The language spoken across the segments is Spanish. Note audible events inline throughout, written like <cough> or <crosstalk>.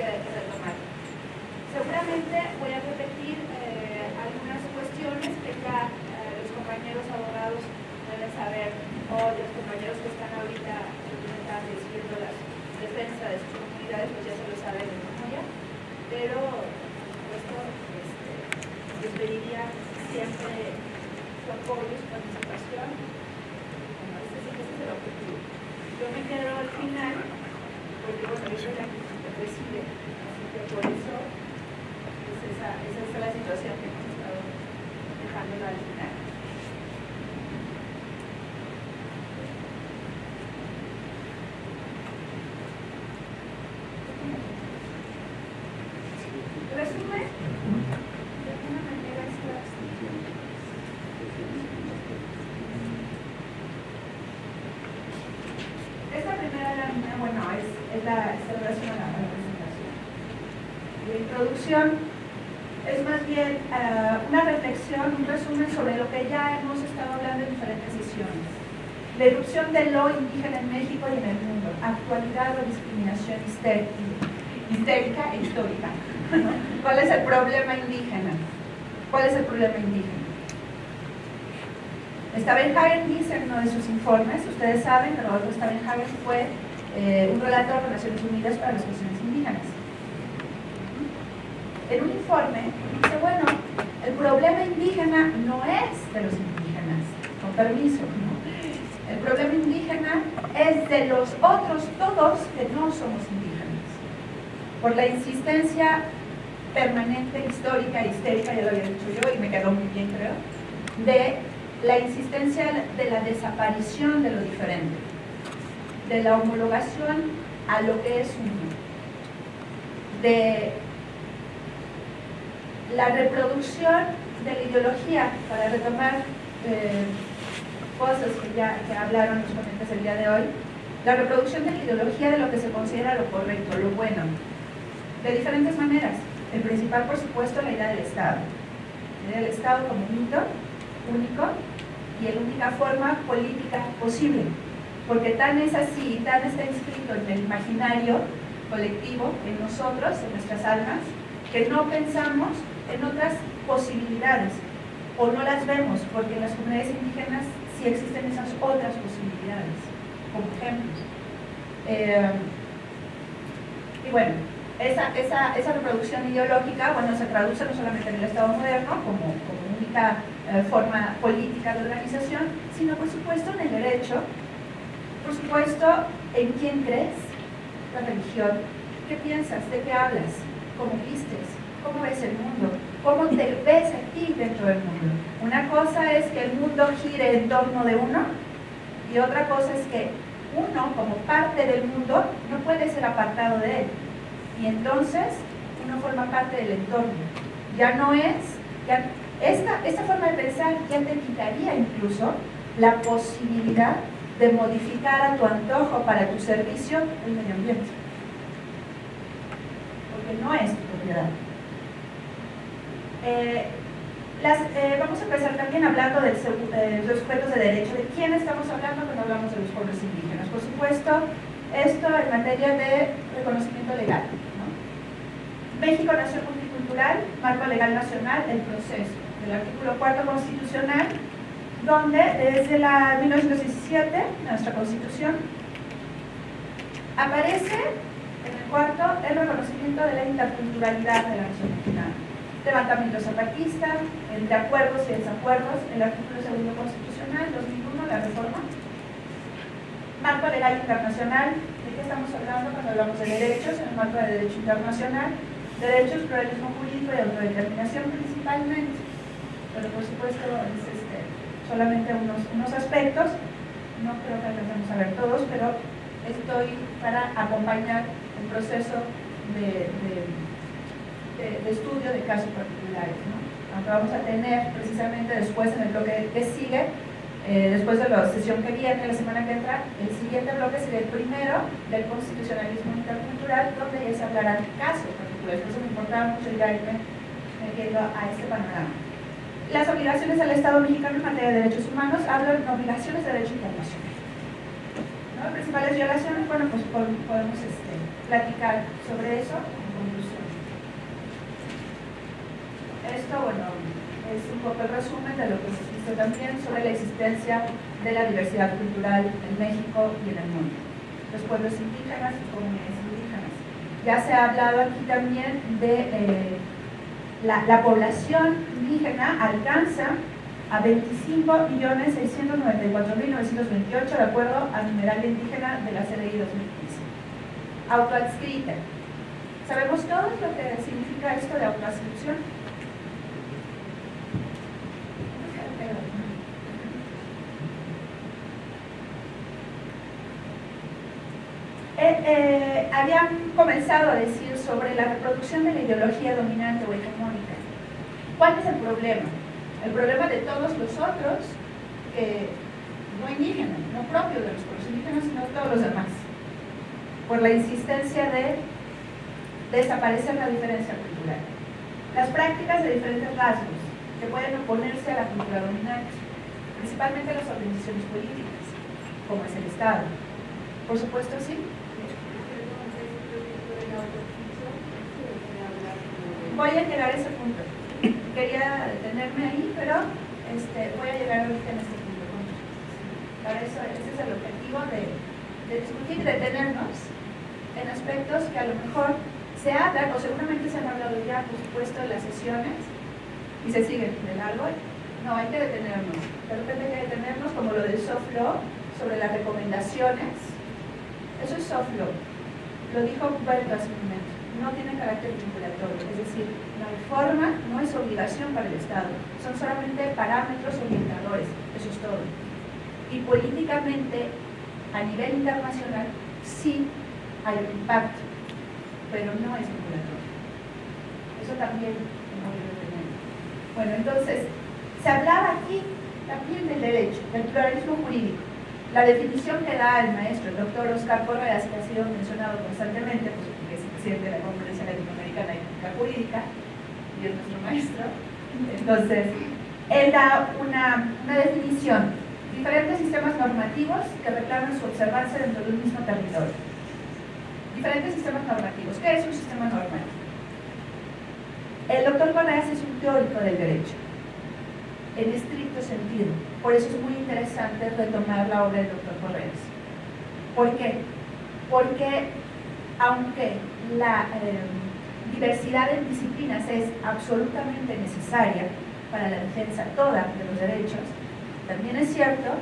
hay que retomar. Seguramente voy a repetir eh, algunas cuestiones que ya eh, los compañeros abogados deben saber, o los compañeros que están ahorita haciendo la defensa de sus comunidades, pues ya se lo saben de memoria, pero por supuesto este, les pediría siempre su apoyo, su participación. Bueno, ese, ese es el objetivo. Yo me quedo al final, porque bueno, yo soy la que preside, así que por eso pues esa, esa es la situación que hemos estado dejando al final. Resumen, de alguna manera estas Esta primera lámina, bueno, es, es la celebración a la, a la presentación. La introducción es más bien eh, una reflexión, un resumen sobre lo que hemos estado hablando en diferentes sesiones. La erupción de lo indígena en México y en el mundo, actualidad o discriminación histérica, e histórica. <laughs> ¿Cuál es el problema indígena? ¿Cuál es el problema indígena? Stavenhagen dice en uno de sus informes, ustedes saben, pero Rodolfo Stavenhagen fue eh, un relator de Naciones Unidas para las cuestiones indígenas. En un informe el problema indígena no es de los indígenas, con permiso, ¿no? El problema indígena es de los otros todos que no somos indígenas. Por la insistencia permanente, histórica, histérica, ya lo había dicho yo y me quedó muy bien creo, de la insistencia de la desaparición de lo diferente, de la homologación a lo que es uno, de la reproducción de la ideología, para retomar eh, cosas que ya que hablaron los ponentes el día de hoy, la reproducción de la ideología de lo que se considera lo correcto, lo bueno, de diferentes maneras. El principal, por supuesto, la idea del Estado. La idea del Estado como mito único y la única forma política posible. Porque tan es así, tan está inscrito en el imaginario colectivo, en nosotros, en nuestras almas, que no pensamos en otras posibilidades o no las vemos, porque en las comunidades indígenas sí existen esas otras posibilidades, como ejemplos. Eh, y bueno, esa, reproducción ideológica, bueno, se traduce no solamente en el Estado moderno como, como única eh, forma política de organización, sino por supuesto en el derecho, por supuesto en quién crees, la religión, qué piensas, de qué hablas, cómo vistes, cómo ves el mundo, cómo te ves a ti dentro del mundo. Una cosa es que el mundo gire en torno de uno y otra cosa es que uno, como parte del mundo, no puede ser apartado de él. Y entonces uno forma parte del entorno. Ya no es, esta, esta forma de pensar ya te quitaría incluso la posibilidad de modificar a tu antojo para tu servicio el medio ambiente. Porque no es tu propiedad. Eh, eh, vamos a empezar también hablando de los sujetos de derecho. ¿De quién estamos hablando cuando hablamos de los pueblos indígenas? Por supuesto, esto en materia de reconocimiento legal. México Nación Multicultural, Marco Legal Nacional, el proceso del artículo 4 constitucional, donde desde la 1917, nuestra constitución, aparece en el cuarto el reconocimiento de la interculturalidad de la nación mexicana. Levantamiento zapatista, entre acuerdos y desacuerdos, el artículo segundo constitucional, 2001, la reforma. Marco legal internacional, ¿de qué estamos hablando cuando hablamos de derechos? En el marco de derecho internacional, derechos, pluralismo jurídico y autodeterminación principalmente pero por supuesto es este, solamente unos, unos aspectos, no creo que alcancemos a ver todos, pero estoy para acompañar el proceso de, de, de, de estudio de casos particulares. ¿no? Aunque vamos a tener precisamente después en el bloque que sigue, eh, después de la sesión que viene, la semana que entra, el siguiente bloque sería el primero del constitucionalismo intercultural, donde ya se hablarán casos particulares. Por eso me importaba mucho irme a este panorama las obligaciones del Estado mexicano en materia de derechos humanos, hablan de obligaciones de derecho internacional. ¿No? Principales violaciones, bueno, pues podemos este, platicar sobre eso en conclusión. Esto, bueno, es un poco el resumen de lo que se hizo también sobre la existencia de la diversidad cultural en México y en el mundo. Los pueblos indígenas y comunidades indígenas. Ya se ha hablado aquí también de eh, la, la población indígena alcanza a 25.694.928 de acuerdo al numeral indígena de la CDI 2015. Autoadscrita. ¿Sabemos todos lo que significa esto de autoadscripción? Eh, eh, comenzado a decir sobre la reproducción de la ideología dominante o hegemónica. ¿Cuál es el problema? el problema de todos los otros, no indígenas, no propios de los pueblos indígenas, sino todos los demás, por la insistencia de desaparecer la diferencia cultural. Las prácticas de diferentes rasgos que pueden oponerse a la cultura dominante, principalmente las organizaciones políticas, como es el Estado. Por supuesto, sí. Voy a llegar a ese punto quería detenerme ahí, pero este, voy a llegar ahorita en este punto. Para eso, ese es el objetivo de, discutir y detenernos en aspectos que a lo mejor se hablan, o seguramente se han hablado ya, por supuesto, en las sesiones, y se siguen de largo. No, hay que detenernos. De repente hay que detenernos como lo del soft law, sobre las recomendaciones. Eso es soft law. Lo dijo Humberto hace un momento. No tiene carácter vinculatorio, es decir, no hay forma, no es obligación para el Estado, son solamente parámetros orientadores, eso es todo. Y políticamente, a nivel internacional, sí hay un impacto, pero no es vinculatorio. Eso también no debe tener. Bueno, entonces, se hablaba aquí también del derecho, del pluralismo jurídico. La definición que da el maestro, el doctor Oscar Correas, que ha sido mencionado constantemente, pues, porque es presidente de la Conferencia Latinoamericana de Ética Jurídica, es nuestro maestro. Entonces, él da una, una definición, diferentes sistemas normativos que reclaman su observancia dentro de un mismo territorio. Diferentes sistemas normativos. ¿Qué es un sistema normativo? El doctor Correas es un teórico del derecho, en estricto sentido. Por eso es muy interesante retomar la obra del doctor Correas. ¿Por qué? Porque aunque la... Eh, diversidad en disciplinas es absolutamente necesaria para la defensa toda de los derechos, también es cierto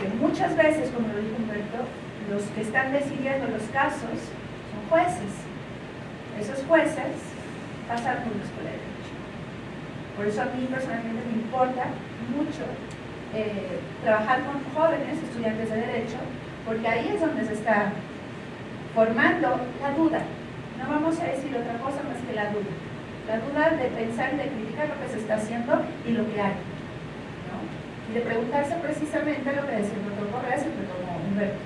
que muchas veces, como lo dijo Humberto, los que están decidiendo los casos son jueces. Esos jueces pasan por la escuela de derecho. Por eso a mí personalmente me importa mucho eh, trabajar con jóvenes estudiantes de derecho, porque ahí es donde se está formando la duda, no vamos a decir otra cosa más que la duda. La duda de pensar y de criticar lo que se está haciendo y lo que hay. Y de preguntarse precisamente lo que decía el doctor Correa, el doctor Humberto.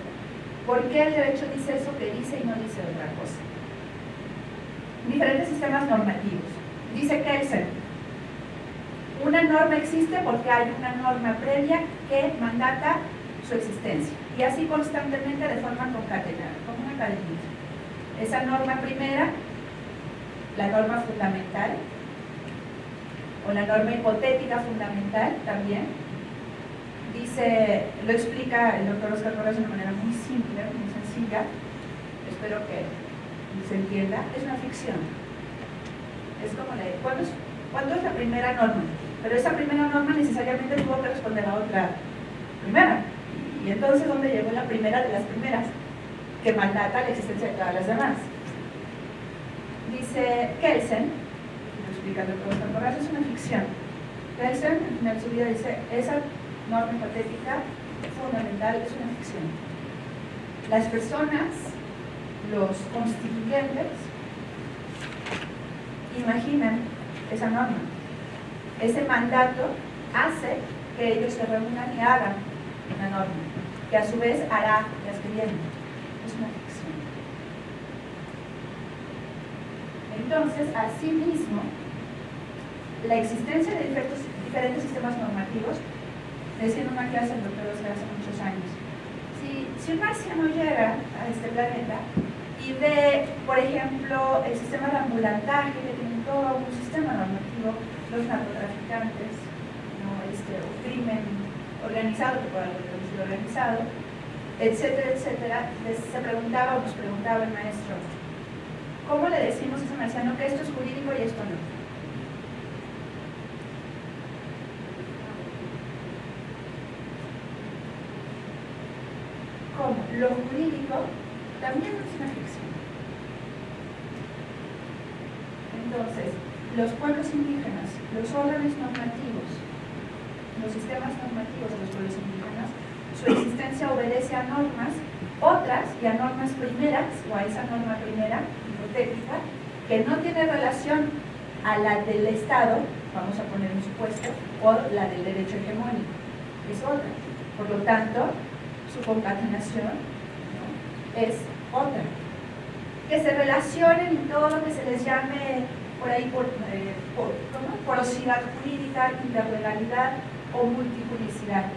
¿Por qué el derecho dice eso que dice y no dice otra cosa? Diferentes sistemas normativos. Dice Kelsen, una norma existe porque hay una norma previa que mandata su existencia. Y así constantemente de forma concatenada, como una cadenita esa norma primera, la norma fundamental, o la norma hipotética fundamental también, dice, lo explica el doctor Oscar Torres de una manera muy simple, muy sencilla, espero que se entienda, es una ficción. Es como la ¿cuándo ¿cuándo es la primera norma? Pero esa primera norma necesariamente tuvo que responder a otra primera. Y entonces, ¿dónde llegó la primera de las primeras? que mandata la existencia de todas las demás. Dice Kelsen, explicando todo esto, es una ficción. Kelsen, en su vida dice, esa norma hipotética fundamental es una ficción. Las personas, los constituyentes, imaginan esa norma. Ese mandato hace que ellos se reúnan y hagan una norma, que a su vez hará las vienen es una ficción. Entonces, asimismo, la existencia de diferentes, sistemas normativos, decía en una clase el doctor Oscar hace muchos años, si, si un marciano llega a este planeta y de, por ejemplo, el sistema de ambulantaje, que tiene todo un sistema normativo, los narcotraficantes, ¿no? este, o crimen organizado, que haber sido organizado, etcétera, etcétera, se preguntaba o nos preguntaba el maestro, ¿cómo le decimos a ese marciano que esto es jurídico y esto no? ¿Cómo? Lo jurídico también es una ficción. Entonces, los pueblos indígenas, los órganos normativos, los sistemas normativos de los pueblos indígenas, su existencia obedece a normas, otras y a normas primeras, o a esa norma primera, hipotética, que no tiene relación a la del Estado, vamos a poner un supuesto, o la del derecho hegemónico, es otra. Por lo tanto, su concatenación es otra. Que se relacionen en todo lo que se les llame por ahí por, eh, porosidad jurídica, interlegalidad o multijuricidad.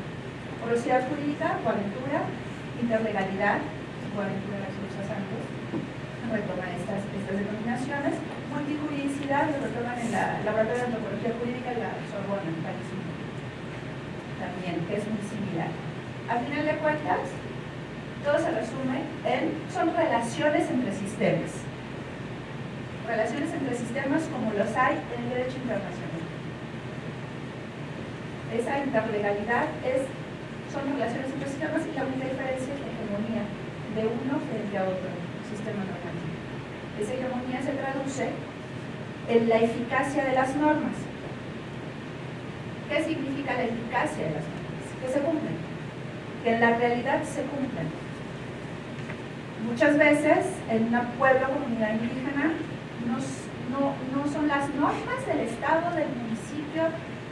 Porosidad jurídica, coaventura, interlegalidad, coaventura de los Santos, retoman estas, estas denominaciones. Multijuridicidad lo retoman en la Laboratorio de Antropología Jurídica en la Sorbona, en París. También, que es muy similar. A final de cuentas, todo se resume en, son relaciones entre sistemas. Relaciones entre sistemas como los hay en el derecho internacional. Esa interlegalidad es, son relaciones entre sistemas y la única diferencia es la hegemonía de uno frente a otro sistema normativo. Esa hegemonía se traduce en la eficacia de las normas. ¿Qué significa la eficacia de las normas? Que se cumplen, que en la realidad se cumplen muchas veces en un pueblo, comunidad indígena, no, no, son las normas del estado, del municipio,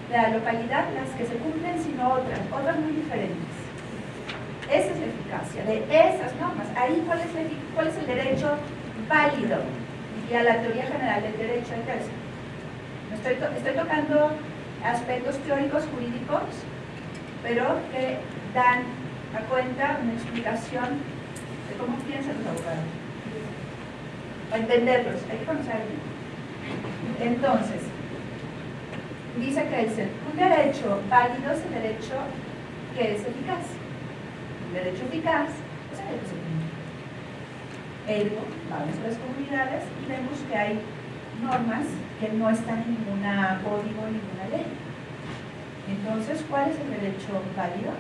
de la localidad las que se cumplen, sino otras, otras muy diferentes. Esa es la eficacia de esas normas. Ahí, ¿cuál es, cuál es el derecho válido? Y a la teoría general del derecho ejército. Estoy, estoy tocando aspectos teóricos jurídicos, pero que dan a cuenta una explicación cómo piensan los abogados. Entenderlos, hay que conocerlos. Entonces, dice Kelsen, un derecho válido es el derecho que es eficaz. Un derecho eficaz es el derecho que se vamos a las comunidades y vemos que hay normas que no están en ninguna código, ninguna ley. Entonces, ¿cuál es el derecho válido?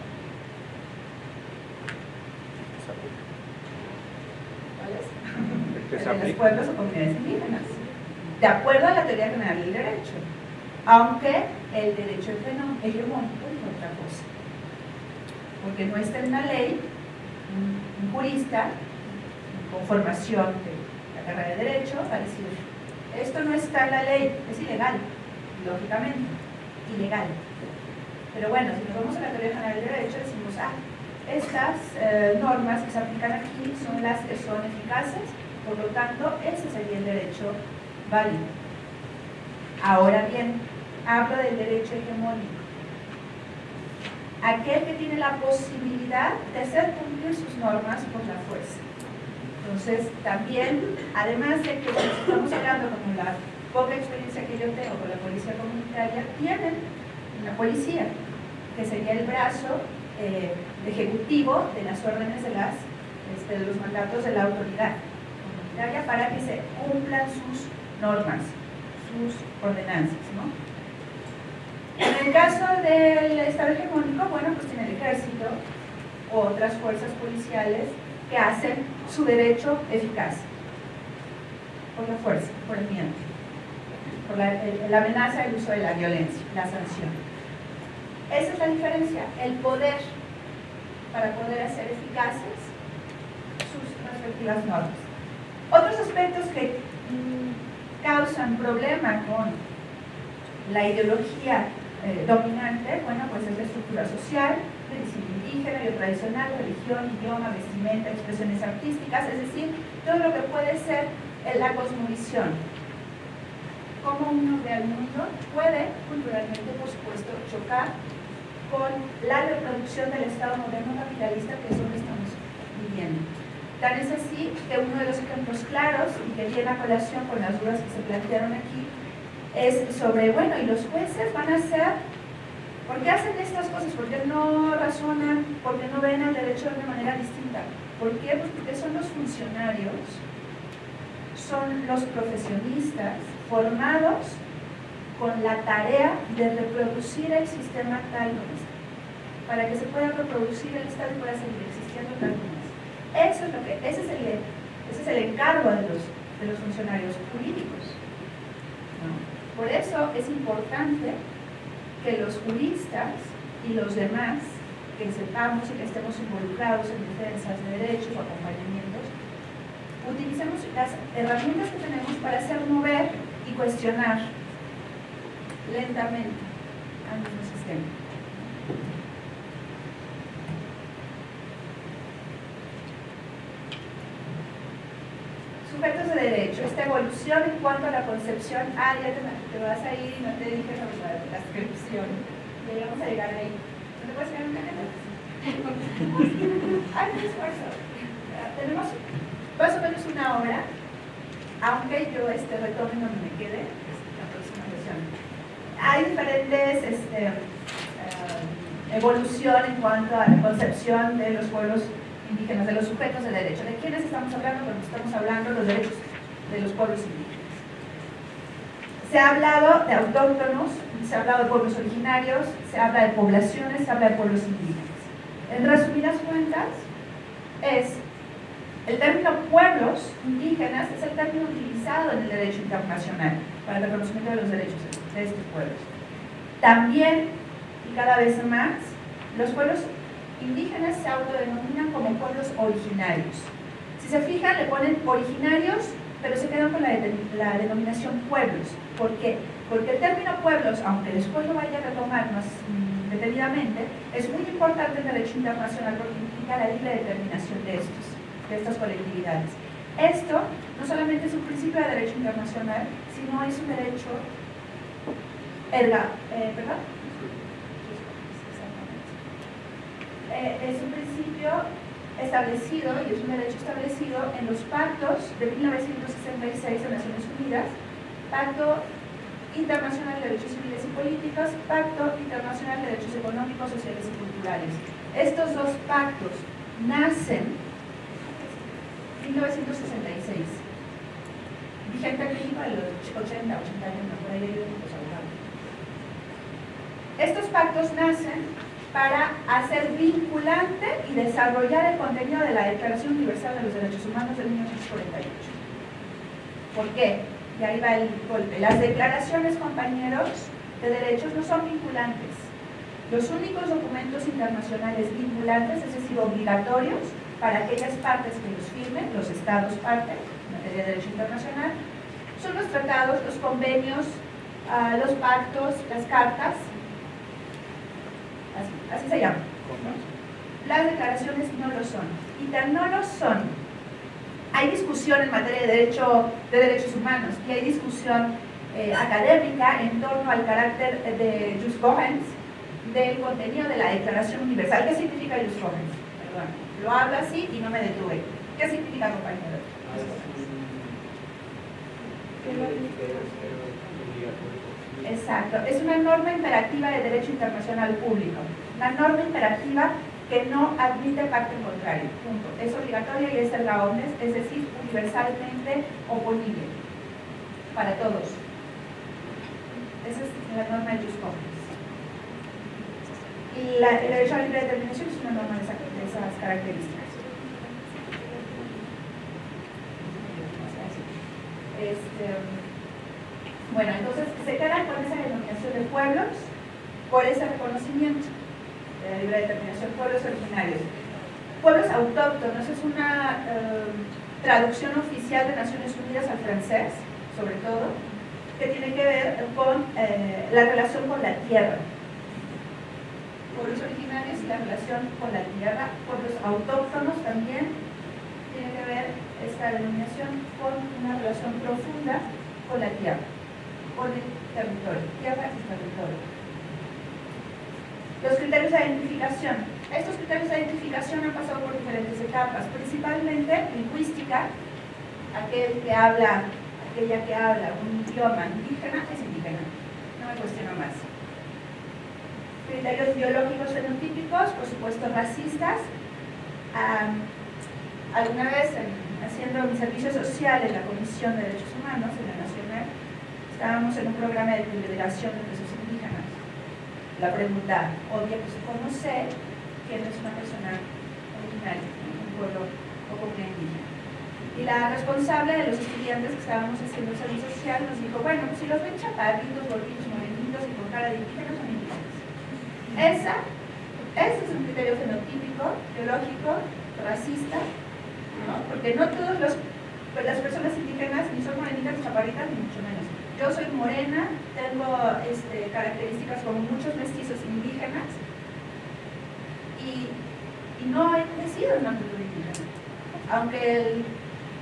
De los pueblos o comunidades indígenas, de acuerdo a la teoría general del derecho, aunque el derecho hegemónico es otra cosa, porque no está en una ley, un, jurista con formación de la carrera de derecho va a decir, esto no está en la ley, es ilegal, lógicamente, ilegal. Pero bueno, si nos vamos a la teoría general del derecho, decimos, ah, estas eh, normas que se aplican aquí son las que son eficaces por lo tanto, ese sería el derecho válido. Ahora bien, hablo del derecho hegemónico. Aquel que tiene la posibilidad de hacer cumplir sus normas por la fuerza. Entonces, también, además de que estamos hablando como la poca experiencia que yo tengo con la policía comunitaria, tienen una policía, que sería el brazo eh, ejecutivo de las órdenes de, las, este, de los mandatos de la autoridad para que se cumplan sus normas, sus ordenanzas. En el caso del Estado hegemónico, bueno, pues tiene el ejército o otras fuerzas policiales que hacen su derecho eficaz por la fuerza, por el miedo, por la, la amenaza, el uso de la violencia, la sanción. Esa es la diferencia, el poder para poder hacer eficaces sus respectivas normas. Otros aspectos que mm, causan problema con la ideología eh, dominante, bueno, pues es la estructura social, medicina indígena, y tradicional, religión, idioma, vestimenta, expresiones artísticas, es decir, todo lo que puede ser la cosmovisión. Cómo uno ve al mundo puede, culturalmente, por supuesto, chocar con la reproducción del Estado moderno capitalista que es lo que estamos viviendo. Tal es así que uno de los ejemplos claros y que viene a colación con las dudas que se plantearon aquí es sobre, bueno, ¿y los jueces van a ser ¿Por qué hacen estas cosas? ¿Por qué no razonan? ¿Por qué no ven el derecho de una manera distinta? ¿Por qué? Pues porque son los funcionarios, son los profesionistas formados con la tarea de reproducir el sistema tal como está. Para que se pueda reproducir el Estado y pueda seguir existiendo tal como. Eso es lo que, ese, es el, ese es el encargo de los, de los funcionarios jurídicos. Por eso es importante que los juristas y los demás que sepamos y que estemos involucrados en defensas de derechos o acompañamientos, utilicemos las herramientas que tenemos para hacer mover y cuestionar lentamente al mismo sistema. Sujetos de derecho, esta evolución en cuanto a la concepción, ah, ya te, vas a ir, no te dije la transcripción, ya vamos a llegar ahí. ¿No te puedes quedar un <laughs> Hay un esfuerzo. Tenemos más o menos una hora, aunque yo este retome donde me quede, la próxima versión. Hay diferentes este, uh, evolución en cuanto a la concepción de los pueblos indígenas, de los sujetos de derecho. ¿De quiénes estamos hablando? Cuando estamos hablando de los derechos de los pueblos indígenas. Se ha hablado de autóctonos, se ha hablado de pueblos originarios, se habla de poblaciones, se habla de pueblos indígenas. En resumidas cuentas, es el término pueblos indígenas es el término utilizado en el derecho internacional para el reconocimiento de los derechos de estos pueblos. También, y cada vez más, los pueblos indígenas se autodenominan como pueblos originarios. Si se fijan, le ponen originarios, pero se quedan con la, denominación pueblos. ¿Por qué? Porque el término pueblos, aunque después lo vaya a retomar más mm, detenidamente, es muy importante en derecho internacional porque implica la libre determinación de estos, de estas colectividades. Esto no solamente es un principio de derecho internacional, sino es un derecho erga, eh. Eh, es un principio establecido y es un derecho establecido en los pactos de 1966 de Naciones Unidas, Pacto Internacional de Derechos Civiles y Políticos, Pacto Internacional de Derechos Económicos, Sociales y Culturales. Estos dos pactos nacen en 1966. Vigente aquí para los 80, 80 años, por ahí hay Estos pactos nacen para hacer vinculante y desarrollar el contenido de la Declaración Universal de los Derechos Humanos de 1948. ¿Por qué? Y ahí va el golpe. Las declaraciones, compañeros, de derechos no son vinculantes. Los únicos documentos internacionales vinculantes, es decir, obligatorios, para aquellas partes que los firmen, los estados partes, en materia de derecho internacional, son los tratados, los convenios, ah, los pactos, las cartas, así, se llama. Las declaraciones no lo son. Y tan no lo son. Hay discusión en materia de, derecho, de derechos humanos y hay discusión eh, académica en torno al carácter de Jus Cohens del contenido de la Declaración Universal. ¿Qué significa Jus Cohens? Perdón, lo hablo así y no me detuve. ¿Qué significa, compañero? Exacto, es una norma imperativa de derecho internacional público, una norma imperativa que no admite parte contrario, punto. Es obligatoria y es erga omnes, es decir, universalmente oponible para todos. Esa es la norma de Jus Y la, el derecho a la libre determinación es una norma de, esas características. Este, bueno, entonces se quedan con esa denominación de pueblos por ese reconocimiento de la libre determinación, pueblos originarios. Pueblos autóctonos es una eh, traducción oficial de Naciones Unidas al francés, sobre todo, que tiene que ver con eh, la relación con la tierra. Pueblos originarios y la relación con la tierra, pueblos autóctonos también tiene que ver esta denominación con una relación profunda con la tierra con el territorio, tierra y territorio. Los criterios de identificación. Estos criterios de identificación han pasado por diferentes etapas, principalmente lingüística, aquel que habla, aquella que habla un idioma indígena es indígena. No me cuestiono más. Criterios biológicos fenotípicos, por supuesto racistas. alguna vez haciendo mi servicio social en la Comisión de Derechos Humanos en la estábamos en un programa de liberación de presos indígenas. La pregunta obvia, pues ¿cómo sé quién es una persona originaria un pueblo o comunidad indígena? Y la responsable de los estudiantes que estábamos haciendo el servicio social nos dijo, bueno, pues si los ven chaparritos, gorditos, morenitos y con cara de indígena, son indígenas. Esa, ese es un criterio fenotípico, biológico, racista, ¿no? porque no todas las personas indígenas ni son morenitas, ni chaparritas, ni mucho menos yo soy morena, tengo este, características como muchos mestizos indígenas y, no he crecido en una cultura indígena. Aunque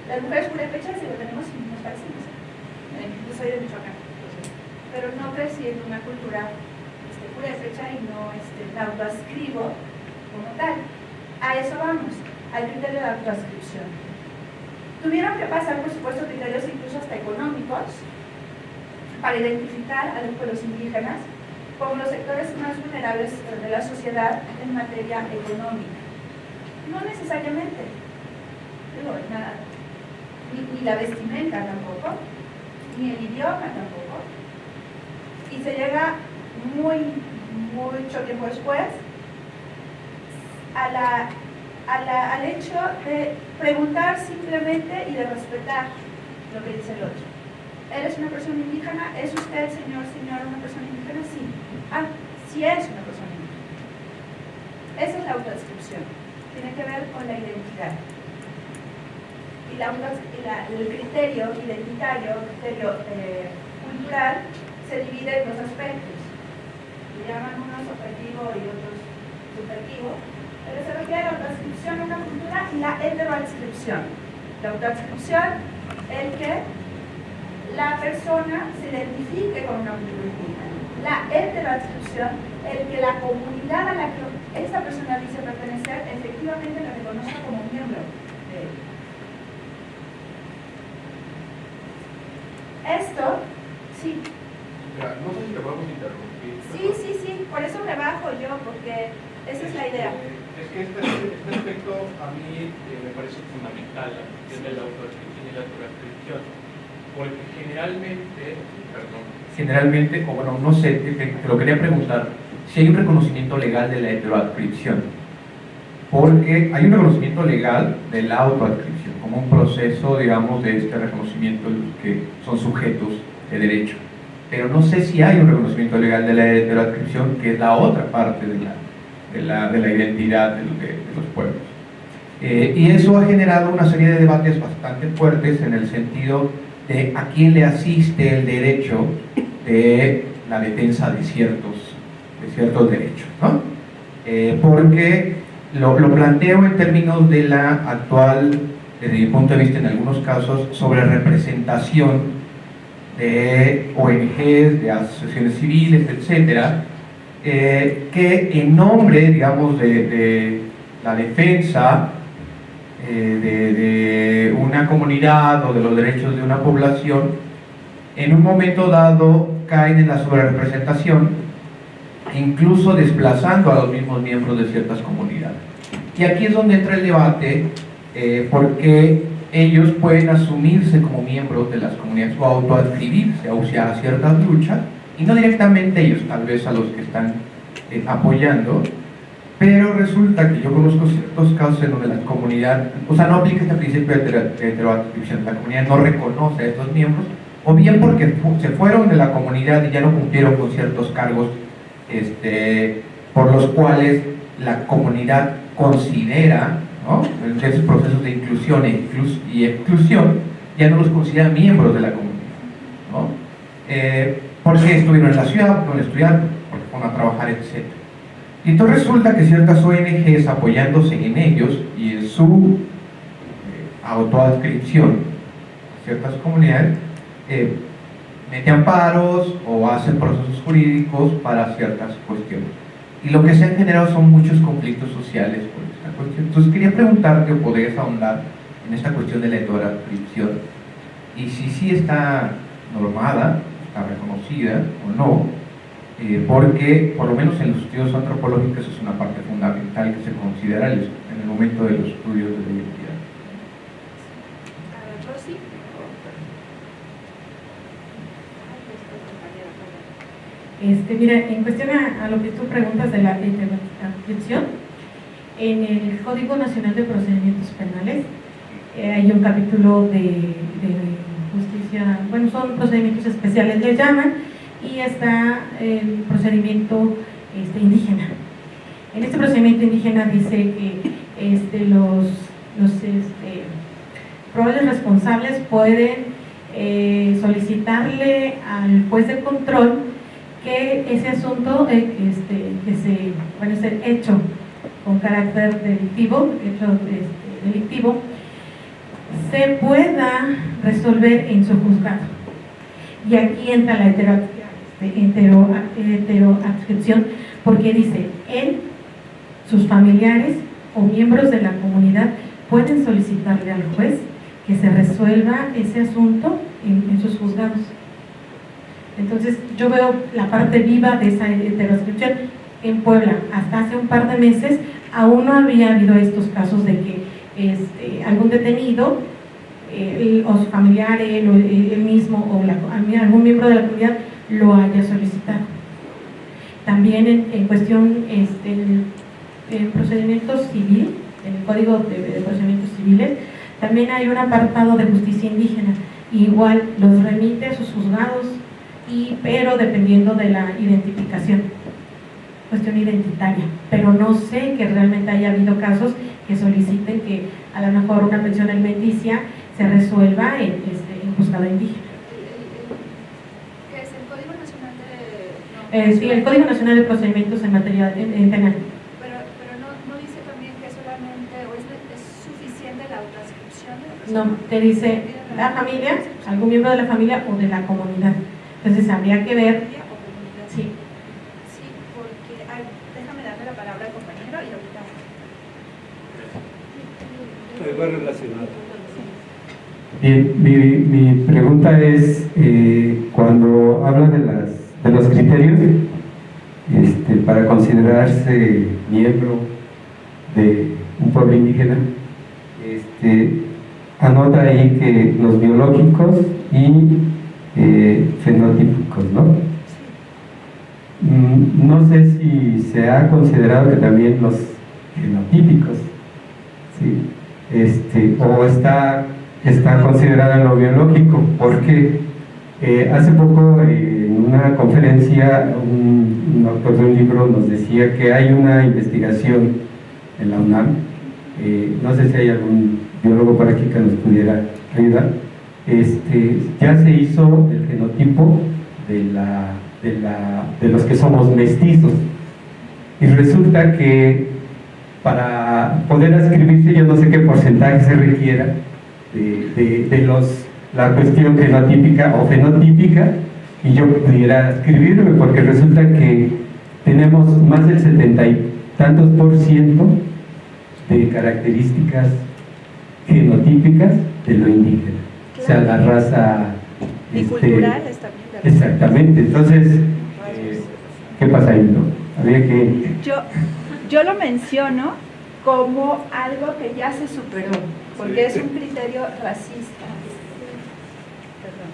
las mujeres purépechas sí lo tenemos nos parecemos. Yo soy de Michoacán, pero no crecí en una cultura este, purépecha y no este, la autoascribo como tal. A eso vamos, al criterio de autoascripción. Tuvieron que pasar, por supuesto, criterios incluso hasta económicos, para identificar a los pueblos indígenas como los sectores más vulnerables de la sociedad en materia económica. No necesariamente, ni, la vestimenta tampoco, ni el idioma tampoco. Y se llega muy, mucho tiempo después a la, al hecho de preguntar simplemente y de respetar lo que dice el otro. ¿Eres una persona indígena? ¿Es usted, señor, señora, una persona indígena? Sí. Ah, sí es una persona indígena. Esa es la autodescripción. Tiene que ver con la identidad. Y, la, el criterio identitario, el criterio eh, cultural, se divide en dos aspectos. Le llaman unos objetivo y otros subjetivo. Pero se refiere a la autodescripción de una cultura y la heteroadscripción. La autodescripción, el que la persona se identifique con una cultura La heteroadscripción, el que la comunidad a la que esta persona dice pertenecer efectivamente la reconozca como miembro de él. Esto, sí. no sé si te podemos interrumpir. Sí, sí, sí, por eso me bajo yo, porque esa es la idea. Es que este, este aspecto a mí eh, me parece fundamental, la cuestión de la autodescripción y la autodescripción porque generalmente, perdón, generalmente, o bueno, no sé, te, lo quería preguntar, si hay un reconocimiento legal de la heteroadscripción, porque hay un reconocimiento legal de la autoadscripción, como un proceso, digamos, de este reconocimiento de los que son sujetos de derecho. Pero no sé si hay un reconocimiento legal de la heteroadscripción, que es la otra parte de la, de la, de la identidad de, los pueblos. Eh, y eso ha generado una serie de debates bastante fuertes en el sentido a quién le asiste el derecho de la defensa de ciertos, de ciertos derechos. ¿no? Eh, porque lo, planteo en términos de la actual, desde mi punto de vista en algunos casos, sobre representación de ONGs, de asociaciones civiles, etcétera, eh, que en nombre, digamos, de, de la defensa eh, de, una comunidad o de los derechos de una población, en un momento dado caen en la sobrerepresentación, incluso desplazando a los mismos miembros de ciertas comunidades. Y aquí es donde entra el debate, eh, porque ellos pueden asumirse como miembros de las comunidades o autoadscribirse a ciertas luchas, y no directamente ellos, tal vez a los que están eh, apoyando, pero resulta que yo conozco ciertos casos en donde la comunidad, o sea, no aplica este principio de heteroadscripción, la comunidad no reconoce a estos miembros, o bien porque se fueron de la comunidad y ya no cumplieron con ciertos cargos este, por los cuales la comunidad considera, ¿no? en esos procesos de inclusión e y exclusión, ya no los considera miembros de la comunidad. ¿no? Eh, porque estuvieron en la ciudad, no estudiar, porque fueron a trabajar, etc. Y entonces resulta que ciertas ONGs apoyándose en ellos y en su eh, autoadscripción, ciertas comunidades, eh, meten amparos o hacen procesos jurídicos para ciertas cuestiones. Y lo que se han generado son muchos conflictos sociales por esta cuestión. Entonces quería preguntarte o podrías ahondar en esta cuestión de la autoadscripción y si sí está normada, está reconocida o no, eh, porque por lo menos en los estudios antropológicos es una parte fundamental que se considera en el momento de los estudios de la identidad. Este, mira, en cuestión a, lo que tú preguntas de la transcripción, en el Código Nacional de Procedimientos Penales eh, hay un capítulo de, justicia, bueno, son procedimientos especiales, le llaman, y está el procedimiento este, indígena. En este procedimiento indígena dice que este, los, los este, probables responsables pueden eh, solicitarle al juez de control que ese asunto eh, este, que se, bueno, ser hecho con carácter delictivo, hecho este, delictivo, se pueda resolver en su juzgado. Y aquí entra la hetero, heteroadscripción porque dice, él, sus familiares o miembros de la comunidad pueden solicitarle al juez que se resuelva ese asunto en sus juzgados. Entonces yo veo la parte viva de esa heterosexual en Puebla. Hasta hace un par de meses aún no había habido estos casos de que este, algún detenido o su familiar, él, él mismo o algún miembro de la comunidad lo haya solicitado. También en, cuestión este, en procedimiento civil, en el Código de, Procedimientos Civiles, también hay un apartado de justicia indígena. Igual los remite a sus juzgados pero dependiendo de la identificación, cuestión identitaria. Pero no sé que realmente haya habido casos que soliciten que a lo mejor una pensión alimenticia se resuelva en, este, en juzgado indígena. ¿Qué es el Código Nacional de...? Sí, el Código Nacional de Procedimientos en materia en, penal. Pero, pero no, no, dice también que solamente, o es, es suficiente la transcripción de la No, te dice la familia, algún miembro de la familia o de la comunidad. Entonces habría que ver... Sí. Sí, porque... déjame darle la palabra al compañero y ahorita... Va relacionado. Bien, mi, mi pregunta es, eh, cuando habla de, las, de los criterios este, para considerarse miembro de un pueblo indígena, este, anota ahí que los biológicos y eh, fenotípicos, ¿no? Mm, no sé si se ha considerado que también los genotípicos, ¿sí? este, o está, está considerado en lo biológico, porque eh, hace poco una conferencia un, autor de un libro nos decía que hay una investigación en la UNAM, eh, no sé si hay algún biólogo por aquí que nos pudiera ayudar, este, ya se hizo el genotipo de, la, de, los que somos mestizos. Y resulta que para poder escribirse, yo no sé qué porcentaje se requiera de, los, la cuestión genotípica o fenotípica, y yo pudiera escribirme, porque resulta que tenemos más del setenta y tantos por ciento de características genotípicas de lo indígena o sea, la raza... Este, exactamente, entonces, eh, ¿qué pasa ahí? No? Había que... Yo, yo lo menciono como algo que ya se superó, porque es un criterio racista. Perdón.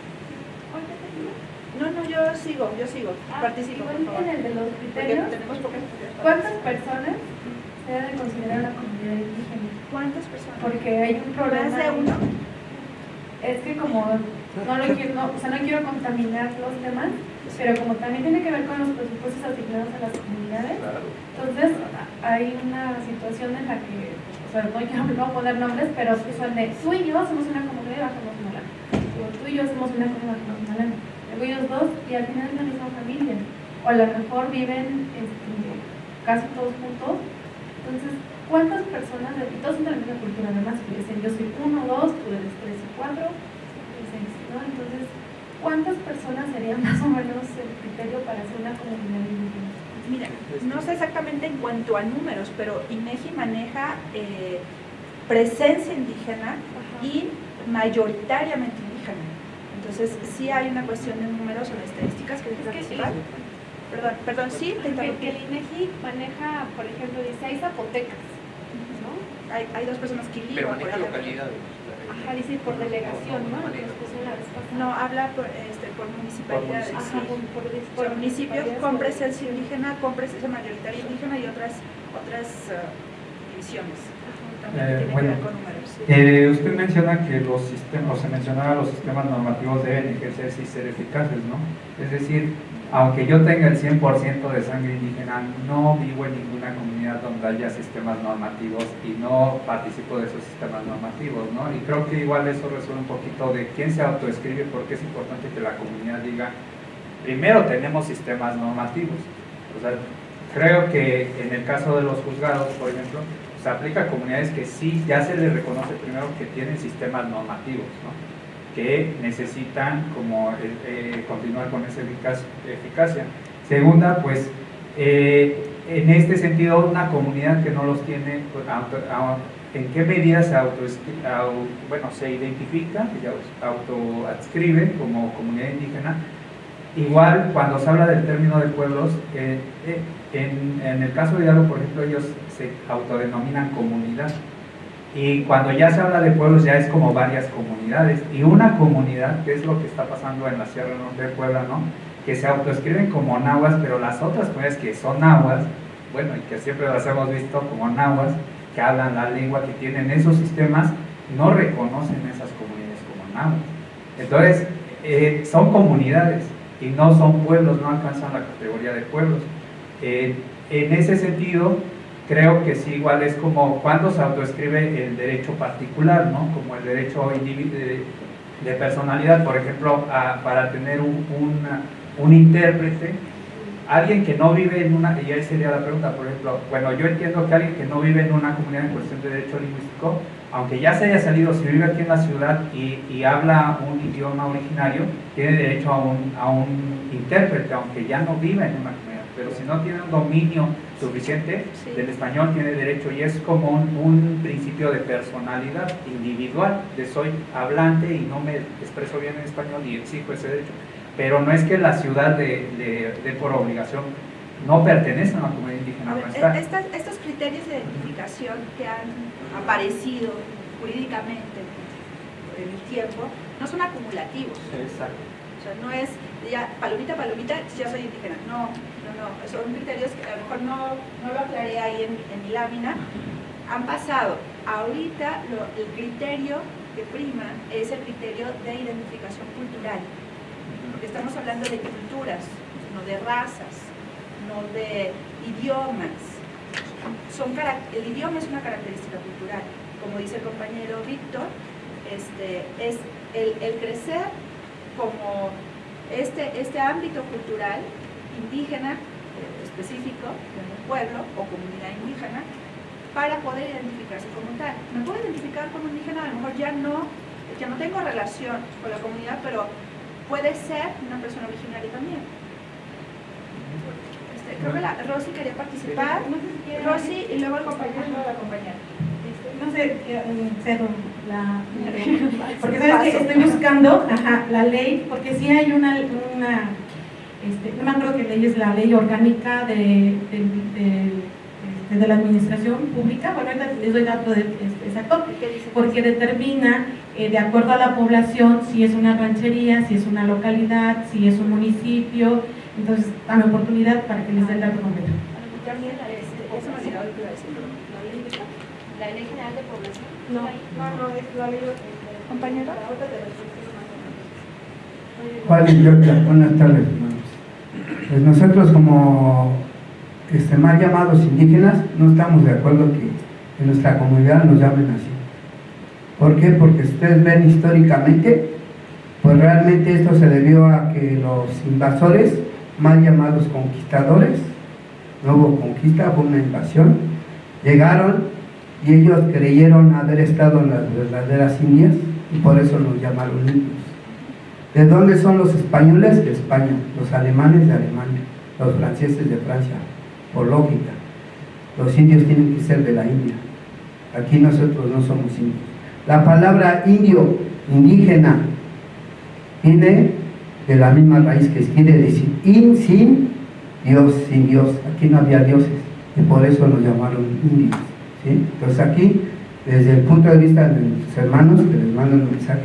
No, no, yo sigo, yo sigo, ah, participo. en el de los criterios, tenemos pocas ¿cuántas personas se deben considerar una comunidad indígena? ¿Cuántas personas? Porque hay un problema. ¿Más de uno? es que como no, lo quiero, no, o sea, no quiero contaminar los temas, pero como también tiene que ver con los presupuestos asignados a las comunidades, entonces hay una situación en la que, o sea, no quiero <laughs> no poner nombres, pero son de tú y yo somos una comunidad y bajamos lana, o tú y yo somos una comunidad y bajamos ellos dos y al final es la misma familia, o a lo mejor viven este, casi todos juntos, entonces ¿Cuántas personas, y todos son de la misma cultura, además, que dicen yo soy uno, dos, tú eres tres y cuatro, y seis, ¿no? Entonces, ¿cuántas personas serían <laughs> más o menos el criterio para hacer una comunidad indígena? Mira, no sé exactamente en cuanto a números, pero INEGI maneja eh, presencia indígena y mayoritariamente. Entonces, sí hay una cuestión de números o de estadísticas que Es que participar. Perdón, perdón, sí, te Que, que interrumpí. el INEGI maneja, por ejemplo, dice, hay zapotecas, ¿no? Hay, hay dos personas que Pero maneja localidades. Ajá, dice por delegación, ¿no? Pasada. No, habla por, este, por municipalidades. Sí. por, por, Por por municipio, municipalidades, con presencia indígena, con presencia mayoritaria indígena y otras, otras eh, También Eh, tiene bueno. que ver con números. sí. Eh, usted menciona que los sistemas, o se mencionaba los sistemas normativos deben ejercerse y ser eficaces, ¿no? Es decir, aunque yo tenga el 100% de sangre indígena, no vivo en ninguna comunidad donde haya sistemas normativos y no participo de esos sistemas normativos, ¿no? Y creo que igual eso resuelve un poquito de quién se autoescribe, porque es importante que la comunidad diga, primero tenemos sistemas normativos. O sea, creo que en el caso de los juzgados, por ejemplo, se aplica a comunidades que sí ya se les reconoce primero que tienen sistemas normativos, ¿no? que necesitan como eh, eh, continuar con esa eficacia. Segunda, pues eh, en este sentido una comunidad que no los tiene, pues, auto- au- ¿en qué medida se auto, bueno, se identifica, autoadscribe como comunidad indígena? Igual, cuando se habla del término de pueblos, eh, eh, en, en el caso de Hidalgo, por ejemplo, ellos se autodenominan comunidad. Y cuando ya se habla de pueblos, ya es como varias comunidades. Y una comunidad, que es lo que está pasando en la Sierra Norte de Puebla, ¿no? Que se autoescriben como nahuas, pero las otras comunidades que son nahuas, bueno, y que siempre las hemos visto como nahuas, que hablan la lengua, que tienen esos sistemas, no reconocen esas comunidades como nahuas. Entonces, eh, son comunidades y no son pueblos, no alcanzan la categoría de pueblos. Eh, en ese sentido, creo que sí, igual es como cuando se autoescribe el derecho particular, ¿no? Como el derecho de, de personalidad, por ejemplo, a- para tener un, una- un intérprete, alguien que no vive en una, y ahí sería la pregunta, por ejemplo, bueno, yo entiendo que alguien que no vive en una comunidad en cuestión de derecho lingüístico, aunque ya se haya salido, si vive aquí en la ciudad y, y habla un idioma originario, tiene derecho a un, a un intérprete, aunque ya no vive en una comunidad. Pero si no tiene un dominio suficiente Sí. del español, tiene derecho y es como un, un principio de personalidad individual, de soy hablante y no me expreso bien en español y exijo ese derecho. Pero no es que la ciudad de, de, de por obligación no pertenece a una comunidad indígena, A ver, no e- estas- estos criterios de identificación que han aparecido jurídicamente en el tiempo no son acumulativos. Exacto. O sea, no es ya palomita, palomita, ya soy indígena. No, no. Son criterios que a lo mejor no, no lo aclaré ahí en, mi lámina. Han pasado. Ahorita el criterio que prima es el criterio de identificación cultural. Porque estamos hablando de culturas, no de razas, no de idiomas. Son, el idioma es una característica cultural. Como dice el compañero Víctor, este, es el, el crecer como este, este ámbito cultural indígena eh, específico de un pueblo o comunidad indígena para poder identificarse como tal. Me puedo identificar como indígena, a lo mejor ya no, ya no tengo relación con la comunidad, pero puede ser una persona originaria también. Este, creo que la, Rosy quería participar. Rosy y luego el compañero. No sé, eh, cedo la... <laughs> Porque sabes que estoy buscando ajá, la ley, porque sí hay una, una este, no me acuerdo qué ley es la ley orgánica de, de, de- este, de la administración pública, bueno, ahorita les doy dato de, este, exacto, porque determina eh, de acuerdo a la población si es una ranchería, si es una localidad, si es un municipio, entonces dame oportunidad para que les dé el dato completo. También, este, que. ¿La ley general de población? No, no, es la ley Compañero. Juan y Georgia, buenas tardes. Pues nosotros como este, mal llamados indígenas no estamos de acuerdo que en nuestra comunidad nos llamen así. ¿Por qué? Porque ustedes ven históricamente, pues realmente esto se debió a que los invasores, mal llamados conquistadores, no hubo conquista, fue una invasión, llegaron y ellos creyeron haber estado en las verdaderas Indias y por eso nos llamaron indios. ¿De dónde son los españoles? De España. Los alemanes de Alemania. Los franceses de Francia. Por lógica. Los indios tienen que ser de la India. Aquí nosotros no somos indios. La palabra indio, indígena, Viene de la misma raíz que quiere decir in, sin Dios, sin Dios. Aquí no había dioses y por eso nos llamaron indios. Entonces aquí, desde el punto de vista de nuestros hermanos que les mando un mensaje,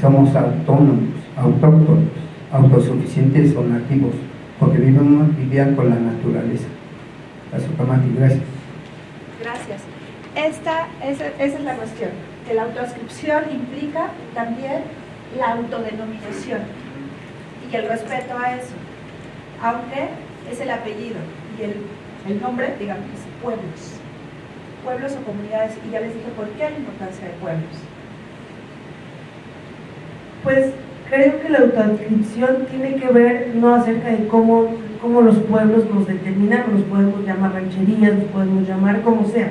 somos autónomos, autóctonos, autosuficientes o nativos, porque vivimos, vivían con la naturaleza. Azucamati, gracias. Gracias. Esta, esa, esa es la cuestión, que la autoascripción implica también la autodenominación y el respeto a eso, aunque es el apellido y el, el nombre, digamos, pueblos, pueblos o comunidades, y ya les dije por qué la importancia de pueblos. Pues creo que la autoadscripción tiene que ver no acerca de cómo, cómo los pueblos nos determinan, los podemos llamar rancherías, los podemos llamar como sea.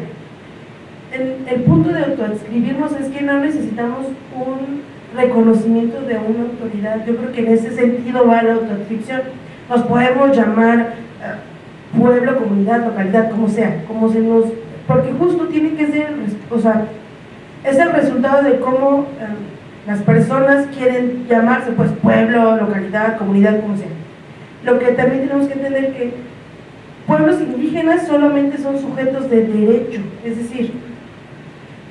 El, el punto de autoadscribirnos es que no necesitamos un reconocimiento de una autoridad. Yo creo que en ese sentido va la autoadscripción. Nos podemos llamar eh, pueblo, comunidad, localidad, como sea, como se nos... Porque justo tiene que ser, o sea, es el resultado de cómo eh, las personas quieren llamarse, pues pueblo, localidad, comunidad, como sea. Lo que también tenemos que entender que pueblos indígenas solamente son sujetos de derecho, es decir,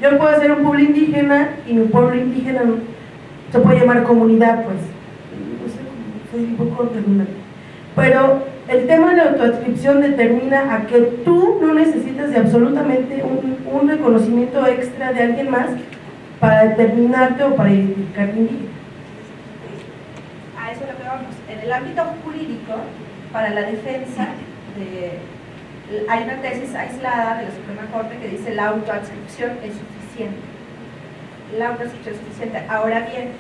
yo puedo ser un pueblo indígena y mi pueblo indígena se puede llamar comunidad, pues, no sé, redundante. Pero el tema de la autoadscripción determina a que tú no necesitas de absolutamente un, un reconocimiento extra de alguien más para determinarte o para identificarte indígena. A eso es lo que vamos. En el ámbito jurídico, para la defensa, de, hay una tesis aislada de la Suprema Corte que dice la autoadscripción es suficiente. La autoadscripción es suficiente. Ahora bien,